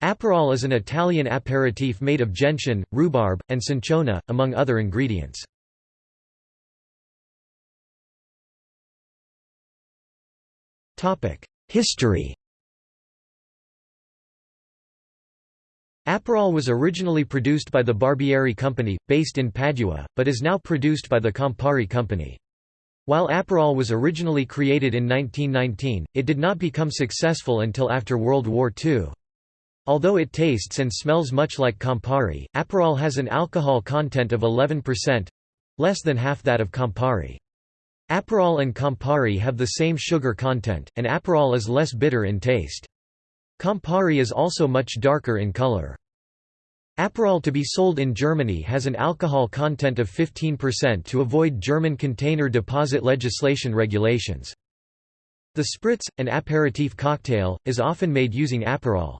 Aperol is an Italian aperitif made of gentian, rhubarb, and cinchona, among other ingredients. History Aperol was originally produced by the Barbieri Company, based in Padua, but is now produced by the Campari Company. While Aperol was originally created in 1919, it did not become successful until after World War II. Although it tastes and smells much like Campari, Aperol has an alcohol content of 11%—less than half that of Campari. Aperol and Campari have the same sugar content, and Aperol is less bitter in taste. Campari is also much darker in color. Aperol to be sold in Germany has an alcohol content of 15% to avoid German container deposit legislation regulations. The spritz, an aperitif cocktail, is often made using Aperol.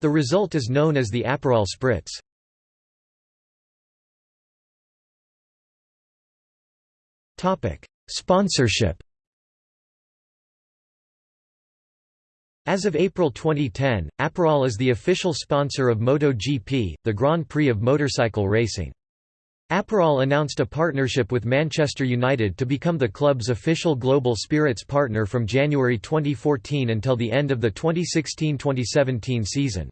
The result is known as the Aperol spritz. Topic: Sponsorship As of April 2010, Aperol is the official sponsor of MotoGP, the Grand Prix of motorcycle racing. Aperol announced a partnership with Manchester United to become the club's official global spirits partner from January 2014 until the end of the 2016–2017 season.